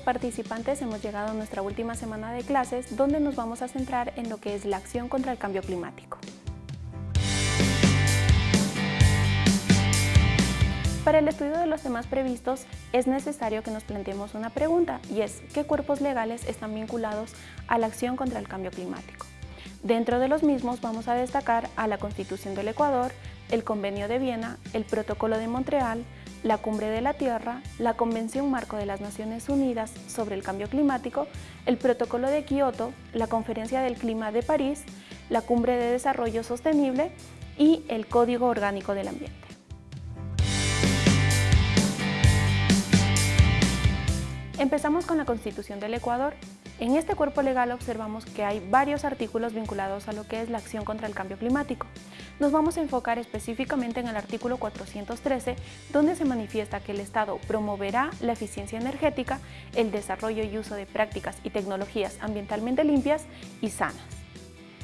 participantes hemos llegado a nuestra última semana de clases donde nos vamos a centrar en lo que es la acción contra el cambio climático. Para el estudio de los temas previstos es necesario que nos planteemos una pregunta y es ¿qué cuerpos legales están vinculados a la acción contra el cambio climático? Dentro de los mismos vamos a destacar a la Constitución del Ecuador, el Convenio de Viena, el Protocolo de Montreal, la Cumbre de la Tierra, la Convención Marco de las Naciones Unidas sobre el Cambio Climático, el Protocolo de Kioto, la Conferencia del Clima de París, la Cumbre de Desarrollo Sostenible y el Código Orgánico del Ambiente. Empezamos con la Constitución del Ecuador. En este cuerpo legal observamos que hay varios artículos vinculados a lo que es la acción contra el cambio climático. Nos vamos a enfocar específicamente en el artículo 413, donde se manifiesta que el Estado promoverá la eficiencia energética, el desarrollo y uso de prácticas y tecnologías ambientalmente limpias y sanas.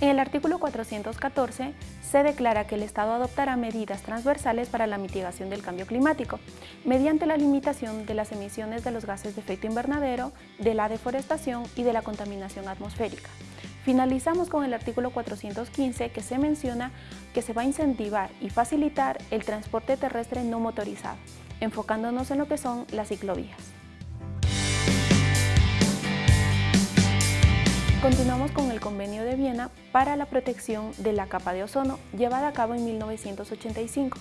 En el artículo 414 se declara que el Estado adoptará medidas transversales para la mitigación del cambio climático, mediante la limitación de las emisiones de los gases de efecto invernadero, de la deforestación y de la contaminación atmosférica. Finalizamos con el artículo 415 que se menciona que se va a incentivar y facilitar el transporte terrestre no motorizado, enfocándonos en lo que son las ciclovías. Continuamos con el Convenio de Viena para la protección de la capa de ozono, llevada a cabo en 1985.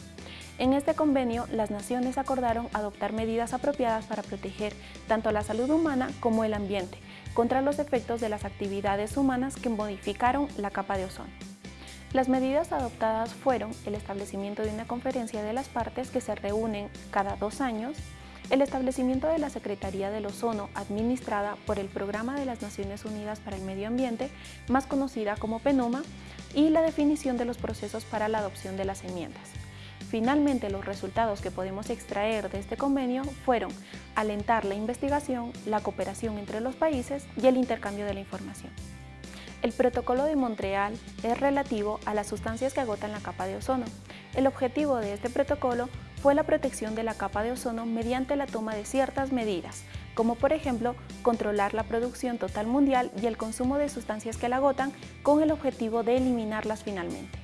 En este convenio, las naciones acordaron adoptar medidas apropiadas para proteger tanto la salud humana como el ambiente contra los efectos de las actividades humanas que modificaron la capa de ozono. Las medidas adoptadas fueron el establecimiento de una conferencia de las partes que se reúnen cada dos años, el establecimiento de la Secretaría del Ozono administrada por el Programa de las Naciones Unidas para el Medio Ambiente, más conocida como PENUMA, y la definición de los procesos para la adopción de las enmiendas. Finalmente, los resultados que podemos extraer de este convenio fueron alentar la investigación, la cooperación entre los países y el intercambio de la información. El protocolo de Montreal es relativo a las sustancias que agotan la capa de ozono. El objetivo de este protocolo fue la protección de la capa de ozono mediante la toma de ciertas medidas, como por ejemplo controlar la producción total mundial y el consumo de sustancias que la agotan con el objetivo de eliminarlas finalmente.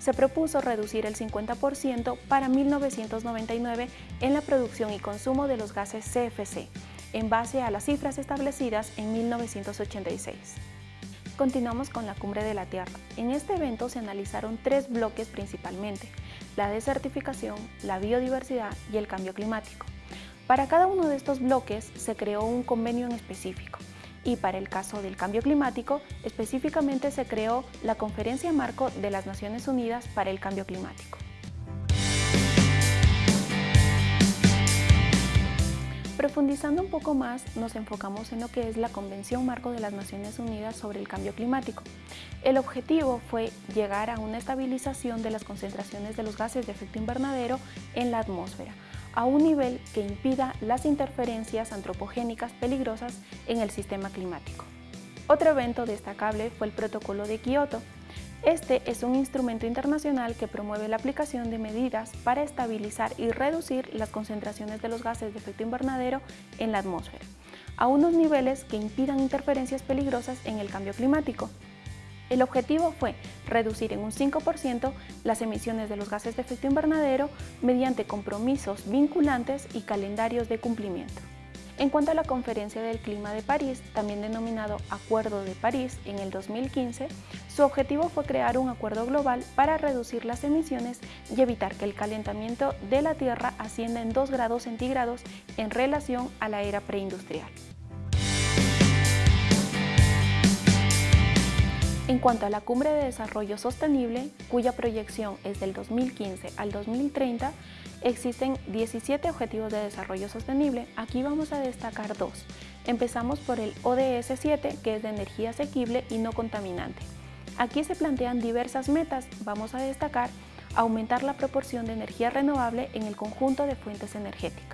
Se propuso reducir el 50% para 1999 en la producción y consumo de los gases CFC, en base a las cifras establecidas en 1986. Continuamos con la Cumbre de la Tierra. En este evento se analizaron tres bloques principalmente, la desertificación, la biodiversidad y el cambio climático. Para cada uno de estos bloques se creó un convenio en específico y para el caso del cambio climático, específicamente se creó la Conferencia Marco de las Naciones Unidas para el Cambio Climático. Profundizando un poco más, nos enfocamos en lo que es la Convención Marco de las Naciones Unidas sobre el Cambio Climático. El objetivo fue llegar a una estabilización de las concentraciones de los gases de efecto invernadero en la atmósfera, a un nivel que impida las interferencias antropogénicas peligrosas en el sistema climático. Otro evento destacable fue el Protocolo de Kioto, este es un instrumento internacional que promueve la aplicación de medidas para estabilizar y reducir las concentraciones de los gases de efecto invernadero en la atmósfera, a unos niveles que impidan interferencias peligrosas en el cambio climático. El objetivo fue reducir en un 5% las emisiones de los gases de efecto invernadero mediante compromisos vinculantes y calendarios de cumplimiento. En cuanto a la Conferencia del Clima de París, también denominado Acuerdo de París en el 2015, su objetivo fue crear un acuerdo global para reducir las emisiones y evitar que el calentamiento de la Tierra ascienda en 2 grados centígrados en relación a la era preindustrial. En cuanto a la Cumbre de Desarrollo Sostenible, cuya proyección es del 2015 al 2030, existen 17 Objetivos de Desarrollo Sostenible. Aquí vamos a destacar dos. Empezamos por el ODS 7, que es de energía asequible y no contaminante. Aquí se plantean diversas metas. Vamos a destacar aumentar la proporción de energía renovable en el conjunto de fuentes energéticas.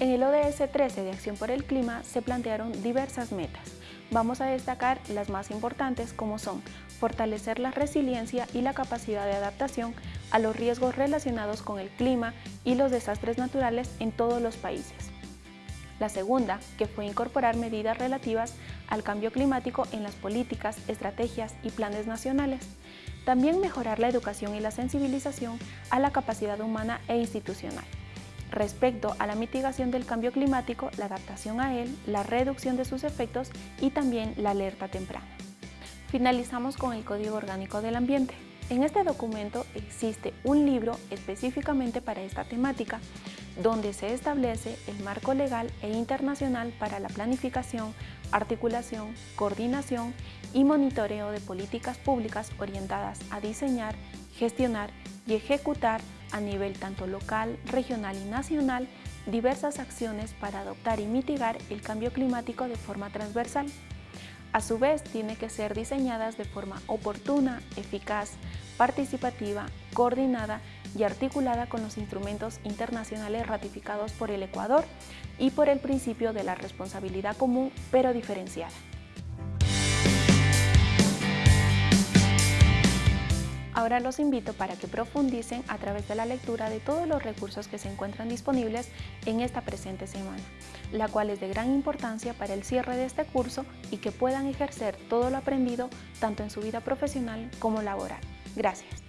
En el ODS 13 de Acción por el Clima se plantearon diversas metas. Vamos a destacar las más importantes como son fortalecer la resiliencia y la capacidad de adaptación a los riesgos relacionados con el clima y los desastres naturales en todos los países. La segunda, que fue incorporar medidas relativas al cambio climático en las políticas, estrategias y planes nacionales. También mejorar la educación y la sensibilización a la capacidad humana e institucional. Respecto a la mitigación del cambio climático, la adaptación a él, la reducción de sus efectos y también la alerta temprana. Finalizamos con el Código Orgánico del Ambiente. En este documento existe un libro específicamente para esta temática, donde se establece el marco legal e internacional para la planificación, articulación, coordinación y monitoreo de políticas públicas orientadas a diseñar, gestionar y ejecutar a nivel tanto local, regional y nacional diversas acciones para adoptar y mitigar el cambio climático de forma transversal. A su vez, tiene que ser diseñadas de forma oportuna, eficaz, participativa, coordinada y articulada con los instrumentos internacionales ratificados por el Ecuador y por el principio de la responsabilidad común pero diferenciada. Ahora los invito para que profundicen a través de la lectura de todos los recursos que se encuentran disponibles en esta presente semana, la cual es de gran importancia para el cierre de este curso y que puedan ejercer todo lo aprendido tanto en su vida profesional como laboral. Gracias.